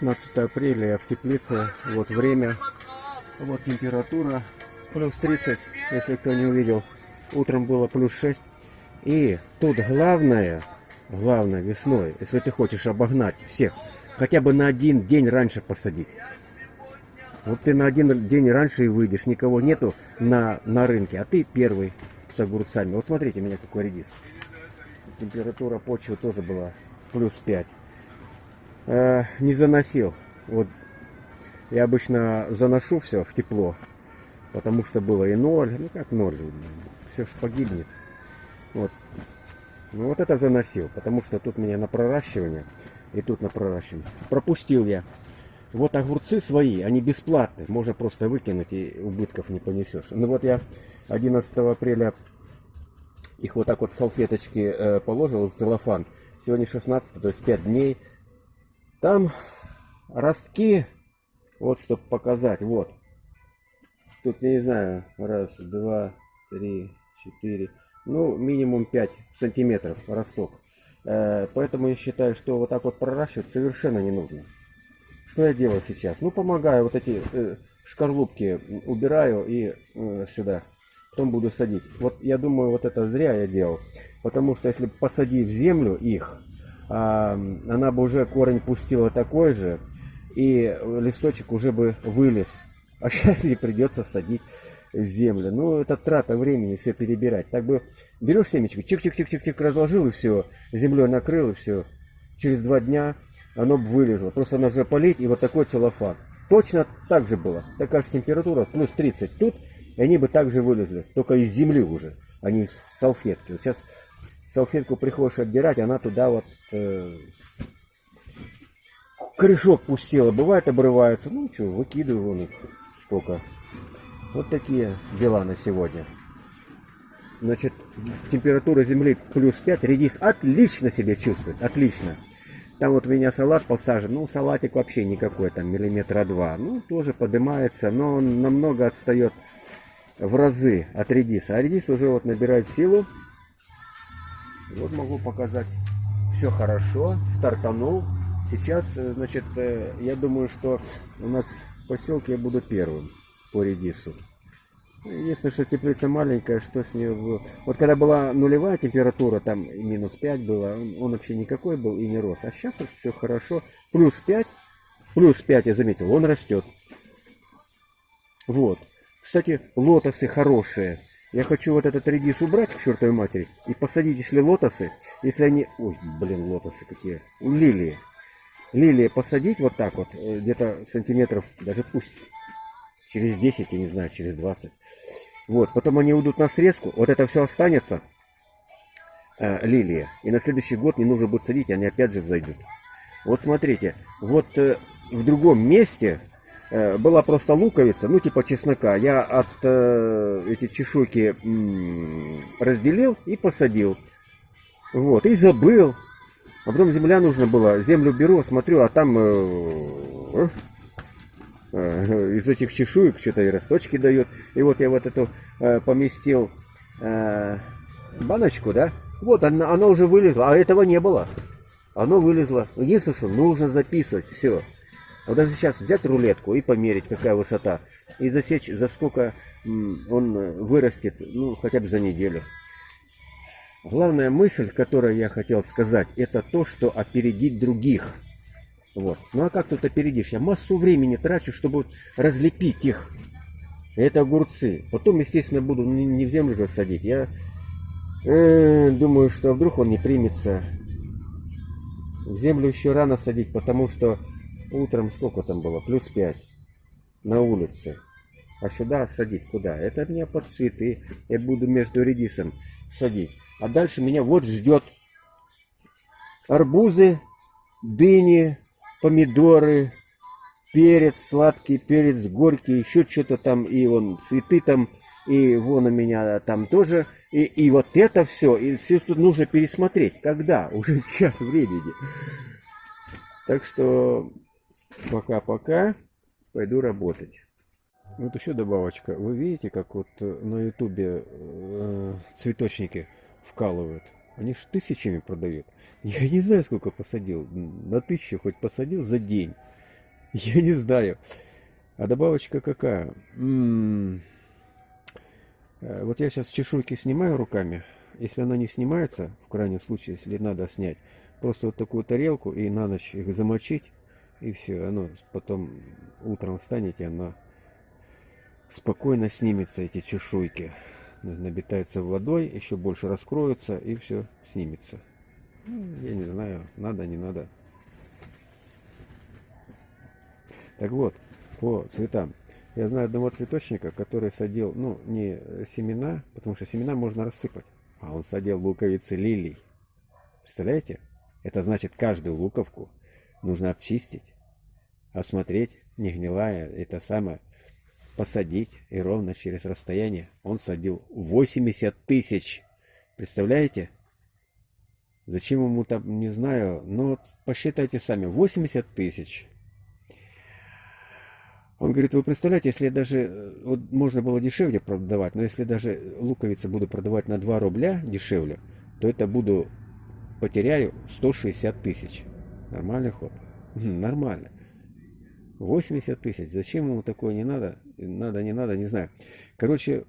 16 апреля в теплице. Вот время. Вот температура. Плюс 30, если кто не увидел. Утром было плюс 6. И тут главное, главное весной, если ты хочешь обогнать всех, хотя бы на один день раньше посадить. Вот ты на один день раньше и выйдешь, никого нету на, на рынке, а ты первый с огурцами. Вот смотрите, меня какой редис. Температура почвы тоже была плюс 5. Э, не заносил. Вот я обычно заношу все в тепло, потому что было и ноль, ну как ноль, все ж погибнет. Вот. Ну вот это заносил, потому что тут меня на проращивание и тут на проращивание. Пропустил я. Вот огурцы свои, они бесплатные, можно просто выкинуть и убытков не понесешь. Ну вот я 11 апреля их вот так вот салфеточки э, положил в целлофан. Сегодня 16, то есть 5 дней. Там ростки, вот чтобы показать, вот. Тут, я не знаю, раз, два, три, четыре, ну, минимум 5 сантиметров росток. Э, поэтому я считаю, что вот так вот проращивать совершенно не нужно. Что я делаю сейчас? Ну, помогаю, вот эти э, шкарлупки убираю и э, сюда. Потом буду садить. Вот я думаю, вот это зря я делал. Потому что если посадить в землю их, она бы уже корень пустила такой же, и листочек уже бы вылез. А сейчас не придется садить в землю. Ну, это трата времени все перебирать. Так бы берешь семечко, чик-чик-чик-чик-чик разложил и все, землей накрыл и все. Через два дня оно бы вылезло. Просто нужно полить и вот такой целлофан. Точно так же было. Такая же температура, плюс 30 тут, и они бы также вылезли. Только из земли уже, а не из салфетки. Вот сейчас салфетку приходишь отдирать, она туда вот э, корешок пустила. Бывает обрывается. Ну что, выкидываю вон их сколько. Вот такие дела на сегодня. Значит, температура земли плюс 5. Редис отлично себя чувствует. Отлично. Там вот у меня салат посажен. Ну, салатик вообще никакой, там миллиметра два. Ну, тоже поднимается, но он намного отстает в разы от редиса. А редис уже вот набирает силу. Вот могу показать. Все хорошо. Стартанул. Сейчас, э, значит, э, я думаю, что у нас в поселке я буду первым по редису. Если что теплица маленькая, что с нее было? Вот когда была нулевая температура, там минус 5 было, он, он вообще никакой был и не рос. А сейчас вот все хорошо. Плюс 5, плюс 5 я заметил, он растет. Вот. Кстати, лотосы хорошие. Я хочу вот этот редис убрать к чертовой матери и посадить, если лотосы, если они... Ой, блин, лотосы какие. Лилии. Лилии посадить вот так вот, э, где-то сантиметров, даже пусть через 10, я не знаю, через 20. Вот, потом они уйдут на срезку, вот это все останется, э, лилия, и на следующий год не нужно будет садить, они опять же взойдут. Вот смотрите, вот э, в другом месте была просто луковица, ну типа чеснока, я от э, эти чешуйки м, разделил и посадил. Вот, и забыл. А потом земля нужна была, землю беру, смотрю, а там... Э, Э, из этих чешуек что-то и росточки дает. И вот я вот эту э, поместил э, баночку, да, вот она, она уже вылезла, а этого не было. Оно вылезло. Единственное, что нужно записывать все. Вот даже сейчас взять рулетку и померить, какая высота. И засечь, за сколько он вырастет, ну, хотя бы за неделю. Главная мысль, которую я хотел сказать, это то, что опередить других – вот. Ну а как тут опередишь? Я массу времени трачу, чтобы разлепить их. Это огурцы. Потом, естественно, буду не в землю же садить. Я э, думаю, что вдруг он не примется. В землю еще рано садить, потому что утром сколько там было? Плюс 5 на улице. А сюда садить куда? Это меня под цветы. Я буду между редисом садить. А дальше меня вот ждет арбузы, дыни, помидоры, перец, сладкий перец, горький, еще что-то там, и вон цветы там, и вон у меня там тоже. И, и вот это все, и все тут нужно пересмотреть. Когда? Уже час времени. Так что пока-пока, пойду работать. Вот еще добавочка. Вы видите, как вот э, на ютубе э, цветочники вкалывают? Они ж тысячами продают. Я не знаю, сколько посадил. На тысячу хоть посадил за день. Я не знаю. А добавочка какая? М-м-м. Э, вот я сейчас чешуйки снимаю руками. Если она не снимается, в крайнем случае, если надо снять, просто вот такую тарелку и на ночь их замочить, и все, оно потом утром встанете, она спокойно снимется, эти чешуйки. Набитается водой, еще больше раскроются, и все снимется. Ну, я не знаю, надо, не надо. Так вот, по цветам. Я знаю одного цветочника, который садил, ну, не семена, потому что семена можно рассыпать, а он садил луковицы лилий. Представляете? Это значит, каждую луковку нужно обчистить, осмотреть, не гнилая, это самое, посадить, и ровно через расстояние он садил 80 тысяч. Представляете? Зачем ему там, не знаю, но посчитайте сами, 80 тысяч. Он говорит, вы представляете, если даже, э, вот можно было дешевле продавать, но если даже луковицы буду продавать на 2 рубля дешевле, то это буду, потеряю 160 тысяч. Нормальный ход? Нормально. 80 тысяч. Зачем ему такое не надо? Надо, не надо, не знаю. Короче,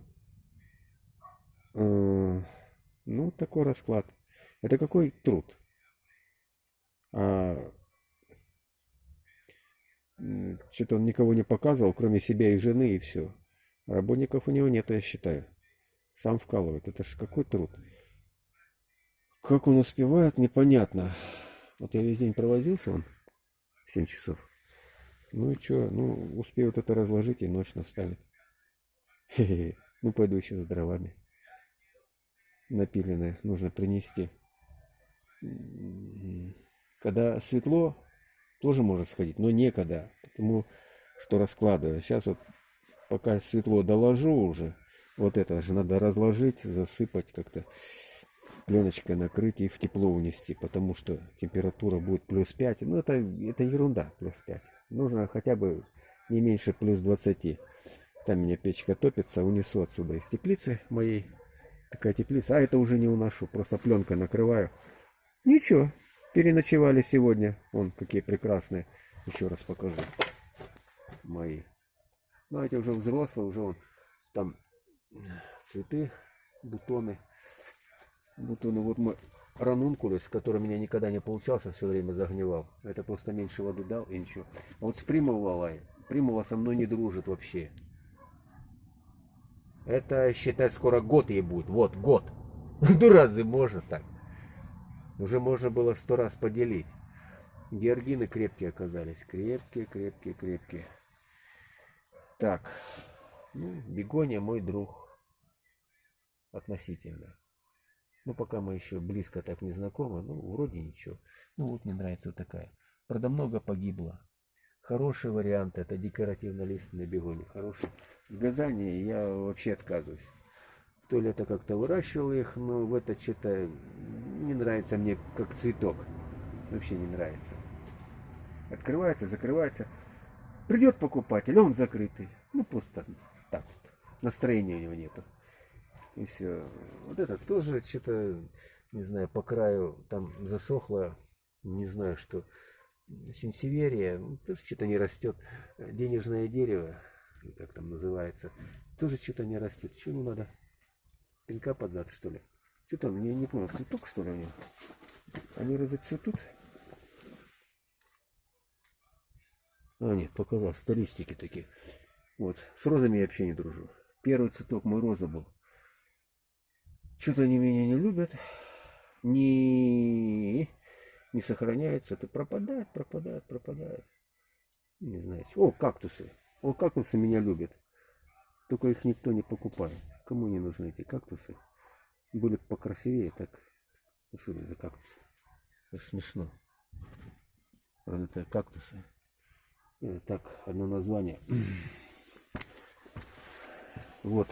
э, ну, такой расклад. Это какой труд? А что-то он никого не показывал, кроме себя и жены, и все. Работников у него нет, я считаю. Сам вкалывает. Это ж какой труд. Как он успевает, непонятно. Вот я весь день провозился, он 7 часов. Ну и что, ну успеют это разложить и ночь -хе. Ну пойду еще за дровами. Напиленные нужно принести. Когда светло, тоже может сходить, но некогда, потому что раскладываю. Сейчас вот пока светло доложу уже, вот это же надо разложить, засыпать как-то, пленочкой накрыть и в тепло унести, потому что температура будет плюс 5. Ну это, это ерунда, плюс 5. Нужно хотя бы не меньше плюс 20. Там меня печка топится, унесу отсюда из теплицы моей. Такая теплица. А это уже не уношу, просто пленкой накрываю. Ничего, Переночевали сегодня. Вон, какие прекрасные. Еще раз покажу. Мои. Ну, эти уже взрослые, уже вон, там цветы, бутоны. Бутоны. Вот мой ранункулус, который у меня никогда не получался, все время загнивал. Это просто меньше воды дал и ничего. А вот с примовалой. Примова со мной не дружит вообще. Это, считай, скоро год ей будет. Вот, год. Ну разве можно так? Уже можно было сто раз поделить. Георгины крепкие оказались. Крепкие, крепкие, крепкие. Так. Ну, бегония мой друг. Относительно. Ну, пока мы еще близко так не знакомы. Ну, вроде ничего. Ну, вот мне нравится вот такая. Правда, много погибло. Хороший вариант. Это декоративно-лиственные бегония. Хороший. В газане я вообще отказываюсь. То ли это как-то выращивал их, но в это что-то не нравится мне как цветок. Вообще не нравится. Открывается, закрывается. Придет покупатель, он закрытый. Ну просто так вот. Настроения у него нету. И все. Вот это тоже что-то, не знаю, по краю там засохло. Не знаю, что. Синсеверия, ну, тоже что-то не растет. Денежное дерево, как там называется, тоже что-то не растет. Чему надо? Пинка под зад, что ли? Что там, я не понял, цветок, что ли, у него? Они разоцветут? А, нет, показал, столистики такие. Вот, с розами я вообще не дружу. Первый цветок мой роза был. Что-то они меня не любят. Не, не сохраняются. Это пропадает, пропадает, пропадает. Не знаю. О, кактусы. О, кактусы меня любят. Только их никто не покупает. Кому не нужны эти кактусы? Были покрасивее, так. Ну что это за кактусы? Это смешно. Правда, это кактусы. Это так, одно название. Вот.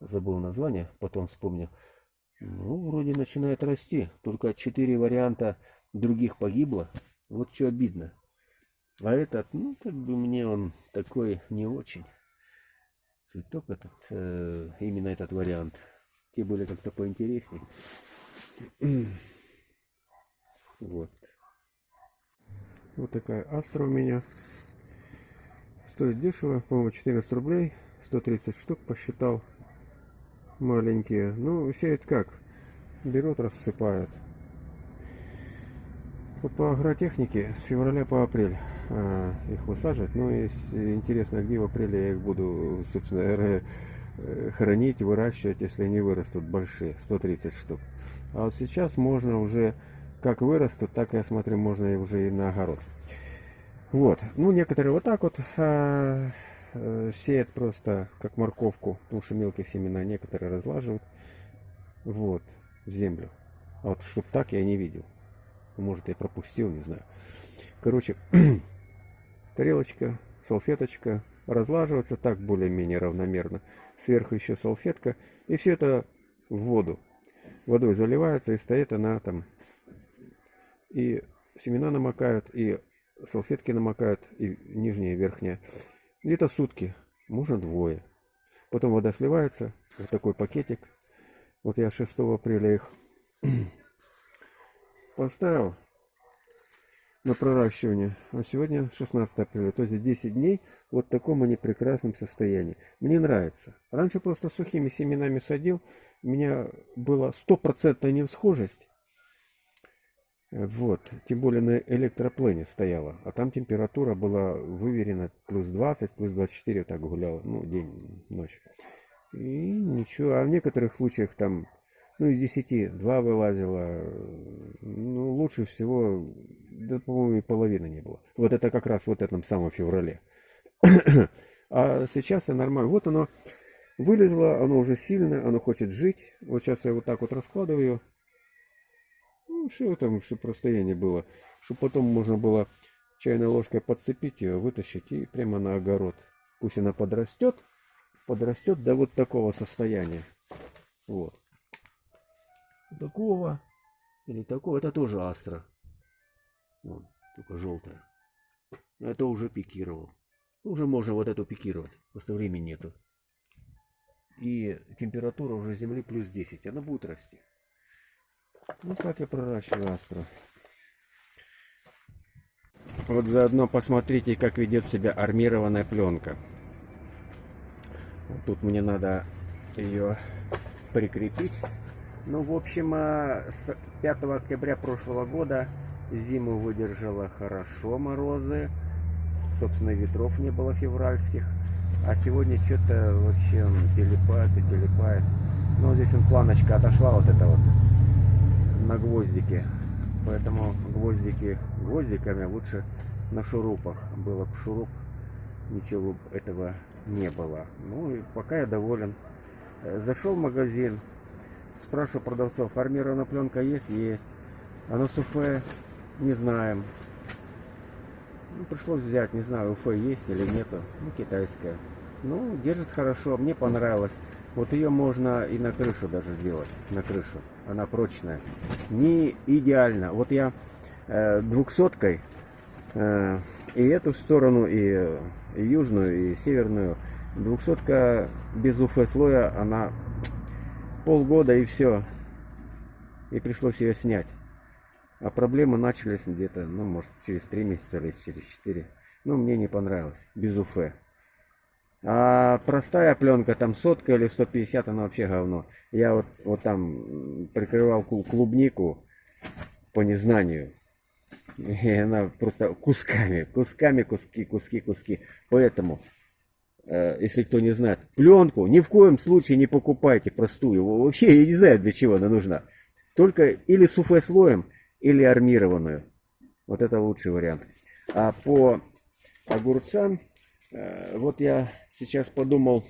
Забыл название, потом вспомнил. Ну, вроде начинает расти. Только четыре варианта других погибло. Вот что обидно. А этот, ну, как бы мне он такой не очень цветок этот, э, именно этот вариант. Те были как-то поинтереснее. Вот. Вот такая астра у меня. Стоит дешево, по-моему, 14 рублей. 130 штук посчитал. Маленькие. Ну, сеют как? Берут, рассыпают. По агротехнике с февраля по апрель а, их высаживать. Но если интересно, где в апреле я их буду, собственно, э, хранить, выращивать, если они вырастут большие, 130 штук. А вот сейчас можно уже, как вырастут, так я смотрю, можно уже и на огород. Вот, ну некоторые вот так вот а, сеют просто как морковку, потому что мелкие семена, некоторые разлаживают, вот, в землю. А вот чтоб так я не видел. Может я пропустил, не знаю. Короче, тарелочка, салфеточка, разлаживается так более-менее равномерно. Сверху еще салфетка. И все это в воду. Водой заливается и стоит она там. И семена намокают, и салфетки намокают, и нижняя и верхняя. Где-то сутки, можно двое. Потом вода сливается, в такой пакетик. Вот я 6 апреля их поставил на проращивание. А сегодня 16 апреля, то есть 10 дней вот в таком они прекрасном состоянии. Мне нравится. Раньше просто сухими семенами садил, у меня была стопроцентная невсхожесть. Вот, тем более на электроплене стояла, а там температура была выверена плюс 20, плюс 24 так гуляла, ну, день, ночь. И ничего, а в некоторых случаях там ну, из 10 2 вылазило. Ну, лучше всего, да, по-моему, и половины не было. Вот это как раз вот этом самом феврале. а сейчас я нормально. Вот оно вылезло, оно уже сильно, оно хочет жить. Вот сейчас я вот так вот раскладываю. Ну, все там, чтобы расстояние было. Чтобы потом можно было чайной ложкой подцепить ее, вытащить и прямо на огород. Пусть она подрастет, подрастет до вот такого состояния. Вот такого или такого. Это тоже астра. Вон, только желтая. Это уже пикировал. Уже можно вот эту пикировать. Просто времени нету. И температура уже земли плюс 10. Она будет расти. Ну так я проращиваю астру. Вот заодно посмотрите, как ведет себя армированная пленка. Вот тут мне надо ее прикрепить. Ну, в общем, а, с 5 октября прошлого года зиму выдержала хорошо морозы. Собственно, ветров не было февральских. А сегодня что-то вообще телепает и телепает. Ну, здесь он планочка отошла вот это вот на гвоздике. Поэтому гвоздики гвоздиками лучше на шурупах. Было бы шуруп, ничего этого не было. Ну и пока я доволен. Э, зашел в магазин, Спрашиваю продавцов, армированная пленка есть? Есть. А на суфе не знаем. Ну, пришлось взять, не знаю, уфе есть или нету. Ну, китайская. Ну, держит хорошо, мне понравилось. Вот ее можно и на крышу даже сделать, на крышу. Она прочная. Не идеально. Вот я э, двухсоткой э, и эту сторону, и, и южную, и северную. Двухсотка без УФ слоя, она полгода и все. И пришлось ее снять. А проблемы начались где-то, ну, может, через три месяца или через четыре. Ну, мне не понравилось. Без уфе. А простая пленка, там сотка или 150, она вообще говно. Я вот, вот там прикрывал клубнику по незнанию. И она просто кусками, кусками, куски, куски, куски. Поэтому Э, если кто не знает, пленку ни в коем случае не покупайте простую. Вообще я не знаю, для чего она нужна. Только или суфе слоем, или армированную. Вот это лучший вариант. А по огурцам, вот я сейчас подумал,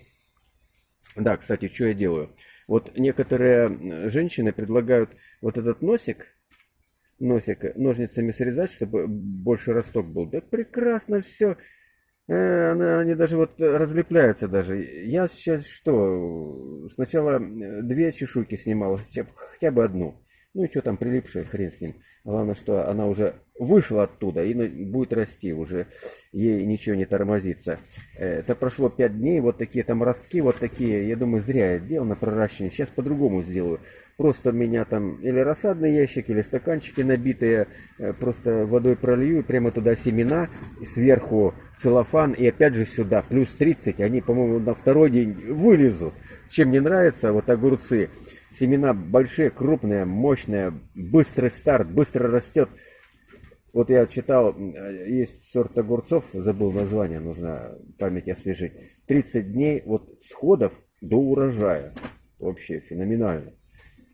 да, кстати, что я делаю. Вот некоторые женщины предлагают вот этот носик, носик ножницами срезать, чтобы больше росток был. Да прекрасно все. Э, они даже вот разлепляются даже. Я сейчас что, сначала э, две чешуйки снимал, хотя бы одну. Ну и что там прилипшая, хрен с ним. Главное, что она уже вышла оттуда и будет расти уже. Ей ничего не тормозится. Э, это прошло 5 дней, вот такие там ростки, вот такие. Я думаю, зря я делал на проращивание. Сейчас по-другому сделаю. Просто меня там или рассадный ящик, или стаканчики набитые. Просто водой пролью и прямо туда семена. Сверху целлофан и опять же сюда, плюс 30, они, по-моему, на второй день вылезут. Чем мне нравится, вот огурцы, семена большие, крупные, мощные, быстрый старт, быстро растет. Вот я читал, есть сорт огурцов, забыл название, нужно память освежить. 30 дней вот сходов до урожая. Вообще феноменально.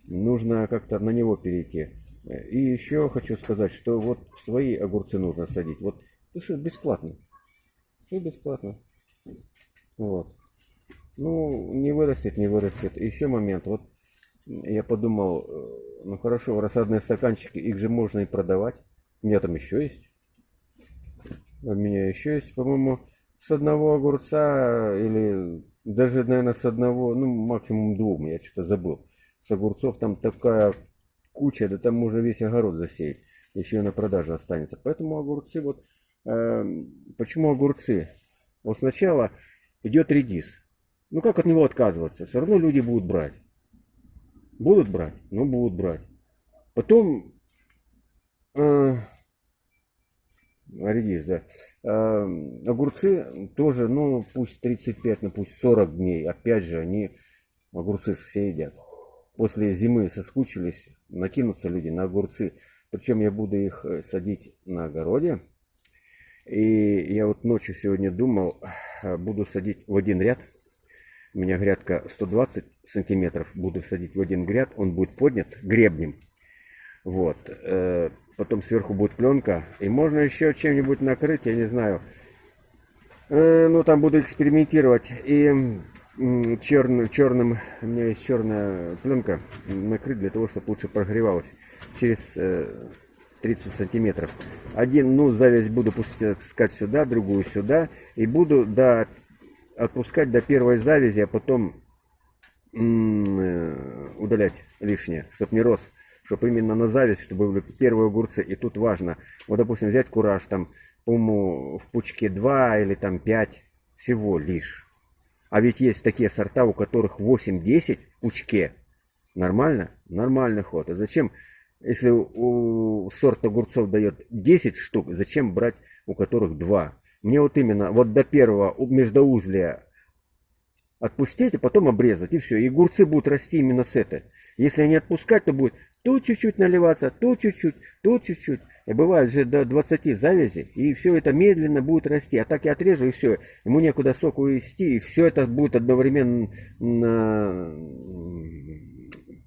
Нужно как-то на него перейти. И еще хочу сказать, что вот свои огурцы нужно садить. Вот, ну что, бесплатно. Все бесплатно. Вот. Ну, не вырастет, не вырастет. Еще момент. Вот я подумал, э, ну хорошо, рассадные стаканчики, их же можно и продавать. У меня там еще есть. У меня еще есть, по-моему, с одного огурца или даже, наверное, с одного, ну, максимум двух, я что-то забыл. С огурцов там такая куча, да там можно весь огород засеять. Еще и на продажу останется. Поэтому огурцы вот... Э, почему огурцы? Вот сначала идет редис. Ну как от него отказываться? Все равно люди будут брать. Будут брать? Ну будут брать. Потом э, редис, да. Э, огурцы тоже, ну пусть 35, ну пусть 40 дней. Опять же, они огурцы все едят. После зимы соскучились, накинутся люди на огурцы. Причем я буду их э, садить на огороде. И я вот ночью сегодня думал, э, буду садить в один ряд. У меня грядка 120 сантиметров. Буду садить в один гряд. Он будет поднят гребнем. Вот. Э, потом сверху будет пленка. И можно еще чем-нибудь накрыть, я не знаю. Ну, там буду экспериментировать. И черным, черным, у меня есть черная пленка, накрыть для того, чтобы лучше прогревалась через 30 сантиметров. Один, ну, зависть буду пускать сюда, другую сюда. И буду до, отпускать до первой завязи, а потом э, удалять лишнее, чтобы не рос. Чтобы именно на зависть, чтобы были первые огурцы. И тут важно, вот, допустим, взять кураж, там, по-моему, в пучке 2 или там 5 всего лишь. А ведь есть такие сорта, у которых 8-10 в пучке. Нормально? Нормальный ход. А зачем, если у сорт огурцов дает 10 штук, зачем брать у которых 2? Мне вот именно вот до первого междоузлия отпустить, а потом обрезать, и все. И огурцы будут расти именно с этой. Если не отпускать, то будет тут чуть-чуть наливаться, тут чуть-чуть, тут чуть-чуть. И бывает же до 20 завязи, и все это медленно будет расти. А так я отрежу, и все. Ему некуда сок увести, и все это будет одновременно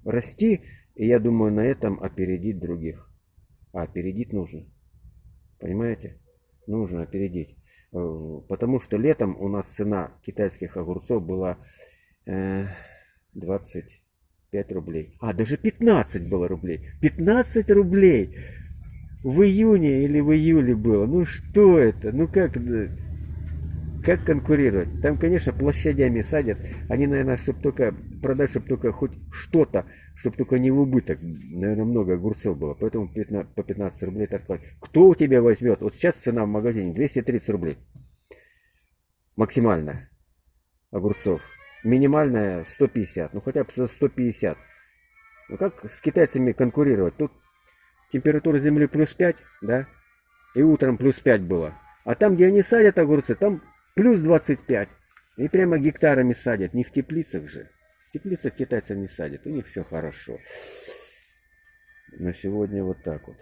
расти. И я думаю, на этом опередить других. А опередить нужно. Понимаете? Нужно опередить. Э, потому что летом у нас цена китайских огурцов была 25 рублей. А, даже 15 было рублей. 15 рублей! в июне или в июле было. Ну что это? Ну как, как конкурировать? Там, конечно, площадями садят. Они, наверное, чтобы только продать, чтобы только хоть что-то, чтобы только не в убыток. Наверное, много огурцов было. Поэтому по 15 рублей торговать. Кто у тебя возьмет? Вот сейчас цена в магазине 230 рублей. Максимальная огурцов. Минимальная 150. Ну хотя бы 150. Ну как с китайцами конкурировать? Тут температура земли плюс 5, да, и утром плюс 5 было. А там, где они садят огурцы, там плюс 25. И прямо гектарами садят, не в теплицах же. В теплицах китайцев не садят, у них все хорошо. На сегодня вот так вот.